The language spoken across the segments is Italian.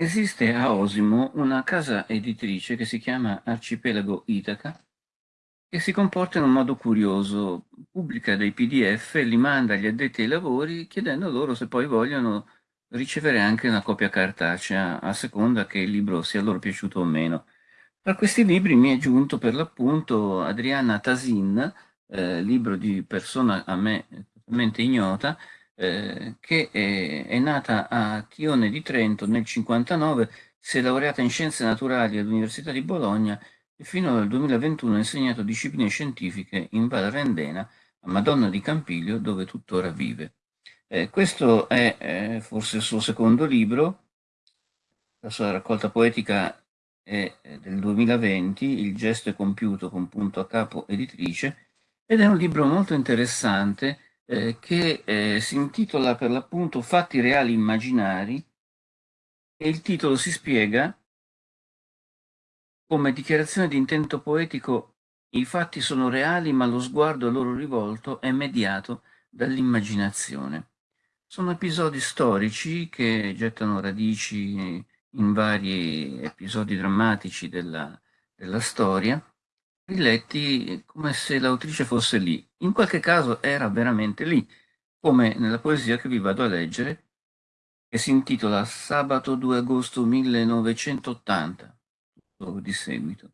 Esiste a Osimo una casa editrice che si chiama Arcipelago Itaca che si comporta in un modo curioso, pubblica dei pdf li manda agli addetti ai lavori chiedendo loro se poi vogliono ricevere anche una copia cartacea a seconda che il libro sia loro piaciuto o meno. Tra questi libri mi è giunto per l'appunto Adriana Tasin, eh, libro di persona a me totalmente ignota, eh, che è, è, nata a Tione di Trento nel 1959, si è laureata in Scienze Naturali all'Università di Bologna e fino al 2021 ha insegnato discipline scientifiche in Val Rendena, a Madonna di Campiglio, dove tuttora vive. Eh, questo è eh, forse il suo secondo libro, la sua raccolta poetica è del 2020, Il gesto è compiuto con punto a capo editrice, ed è un libro molto interessante eh, che eh, si intitola per l'appunto Fatti reali immaginari e il titolo si spiega come dichiarazione di intento poetico i fatti sono reali ma lo sguardo a loro rivolto è mediato dall'immaginazione. Sono episodi storici che gettano radici in vari episodi drammatici della, della storia riletti come se l'autrice fosse lì. In qualche caso era veramente lì, come nella poesia che vi vado a leggere, che si intitola Sabato 2 agosto 1980, di seguito.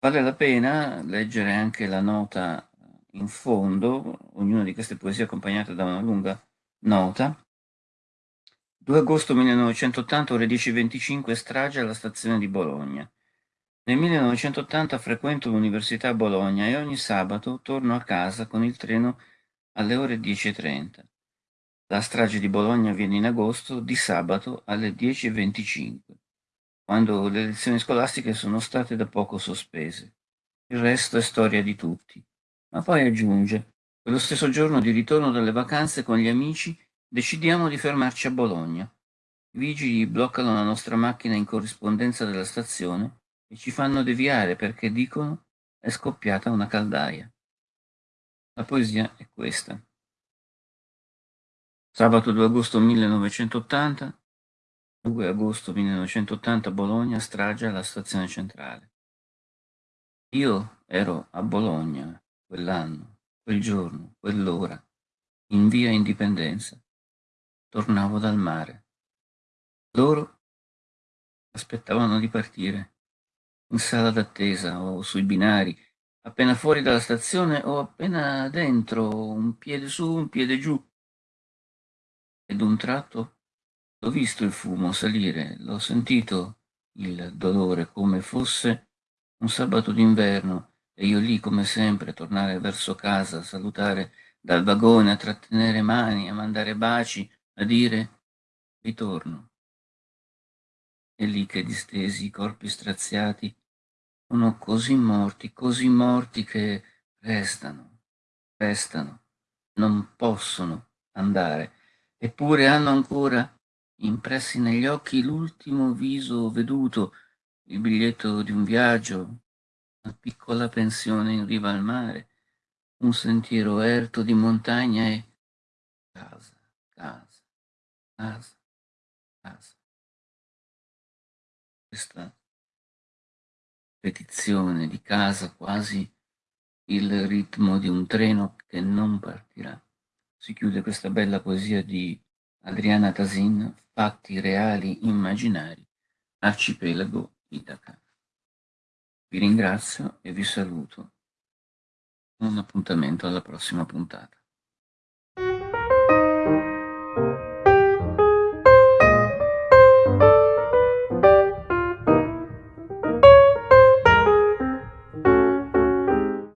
Vale la pena leggere anche la nota in fondo, ognuna di queste poesie accompagnata da una lunga nota. 2 agosto 1980, ore 10.25, strage alla stazione di Bologna. Nel 1980 frequento l'università a Bologna e ogni sabato torno a casa con il treno alle ore 10.30. La strage di Bologna avviene in agosto, di sabato alle 10.25, quando le lezioni scolastiche sono state da poco sospese. Il resto è storia di tutti. Ma poi aggiunge, quello stesso giorno di ritorno dalle vacanze con gli amici decidiamo di fermarci a Bologna. I vigili bloccano la nostra macchina in corrispondenza della stazione e ci fanno deviare perché dicono è scoppiata una caldaia. La poesia è questa. Sabato 2 agosto 1980, 2 agosto 1980 Bologna, strage alla stazione centrale. Io ero a Bologna quell'anno, quel giorno, quell'ora, in via Indipendenza. Tornavo dal mare. Loro aspettavano di partire in sala d'attesa o sui binari, appena fuori dalla stazione o appena dentro, un piede su, un piede giù. Ed un tratto l'ho visto il fumo salire, l'ho sentito il dolore come fosse un sabato d'inverno e io lì come sempre tornare verso casa, salutare dal vagone, a trattenere mani, a mandare baci, a dire ritorno. E lì che distesi i corpi straziati sono così morti, così morti che restano, restano, non possono andare, eppure hanno ancora impressi negli occhi l'ultimo viso veduto, il biglietto di un viaggio, una piccola pensione in riva al mare, un sentiero erto di montagna e casa, casa, casa, casa. Questa petizione di casa, quasi il ritmo di un treno che non partirà. Si chiude questa bella poesia di Adriana Tasin, Fatti reali immaginari, Arcipelago Itaca. Vi ringrazio e vi saluto. Un appuntamento alla prossima puntata.